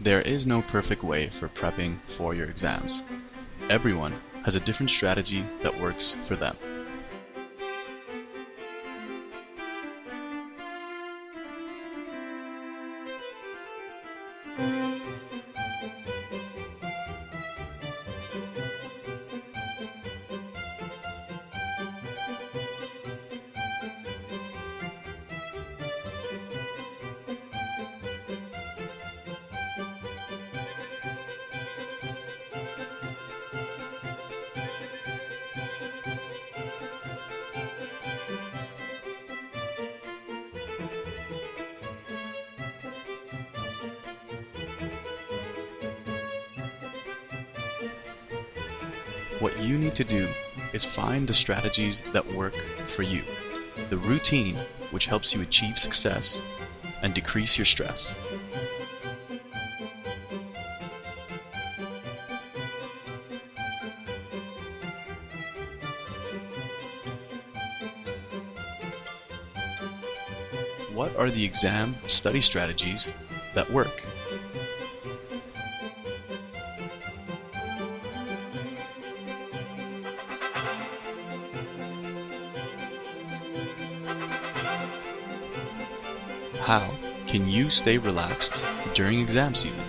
There is no perfect way for prepping for your exams. Everyone has a different strategy that works for them. What you need to do is find the strategies that work for you, the routine which helps you achieve success and decrease your stress. What are the exam study strategies that work? How can you stay relaxed during exam season?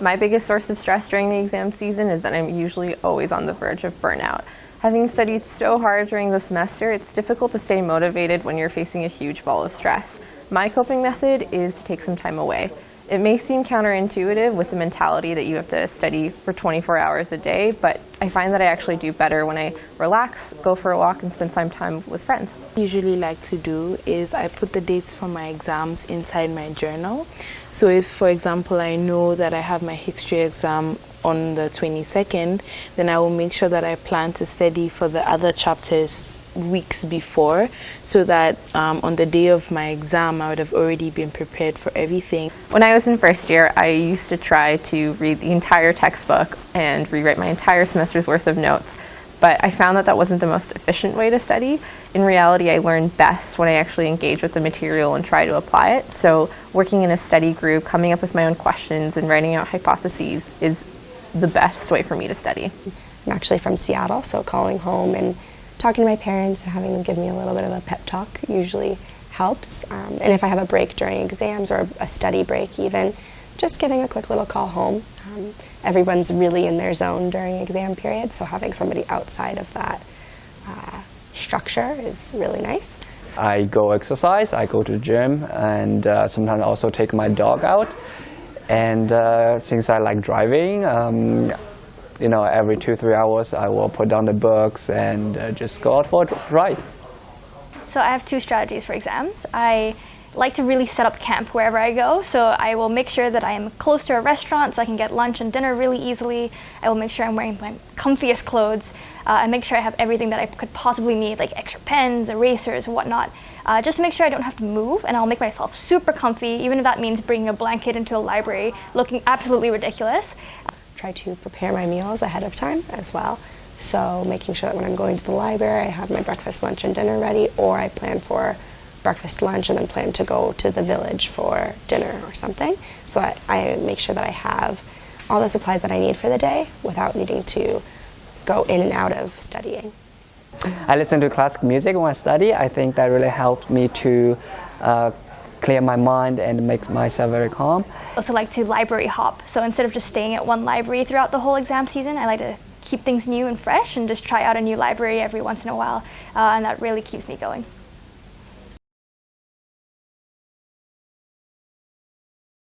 My biggest source of stress during the exam season is that I'm usually always on the verge of burnout. Having studied so hard during the semester, it's difficult to stay motivated when you're facing a huge ball of stress. My coping method is to take some time away. It may seem counterintuitive with the mentality that you have to study for 24 hours a day, but I find that I actually do better when I relax, go for a walk, and spend some time with friends. usually like to do is I put the dates for my exams inside my journal. So if, for example, I know that I have my history exam on the 22nd, then I will make sure that I plan to study for the other chapters weeks before so that um, on the day of my exam I would have already been prepared for everything. When I was in first year, I used to try to read the entire textbook and rewrite my entire semester's worth of notes. But I found that that wasn't the most efficient way to study. In reality, I learn best when I actually engage with the material and try to apply it. So working in a study group, coming up with my own questions and writing out hypotheses is the best way for me to study. I'm actually from Seattle, so calling home and talking to my parents and having them give me a little bit of a pep talk usually helps. Um, and if I have a break during exams or a study break even, just giving a quick little call home. Um, everyone's really in their zone during exam period, so having somebody outside of that uh, structure is really nice. I go exercise, I go to the gym, and uh, sometimes also take my dog out. And uh, since I like driving, um, you know, every two, three hours I will put down the books and uh, just go out for a ride. So I have two strategies for exams. I like to really set up camp wherever I go. So I will make sure that I am close to a restaurant so I can get lunch and dinner really easily. I will make sure I'm wearing my comfiest clothes. Uh, and make sure I have everything that I could possibly need, like extra pens, erasers, whatnot. Uh, just to make sure I don't have to move and I'll make myself super comfy, even if that means bringing a blanket into a library looking absolutely ridiculous. Try to prepare my meals ahead of time as well. So making sure that when I'm going to the library, I have my breakfast, lunch, and dinner ready, or I plan for breakfast, lunch, and then plan to go to the village for dinner or something. So that I make sure that I have all the supplies that I need for the day without needing to go in and out of studying. I listen to classical music when I study. I think that really helped me to uh, clear my mind and make myself very calm. I also like to library hop. So instead of just staying at one library throughout the whole exam season, I like to keep things new and fresh and just try out a new library every once in a while. Uh, and that really keeps me going.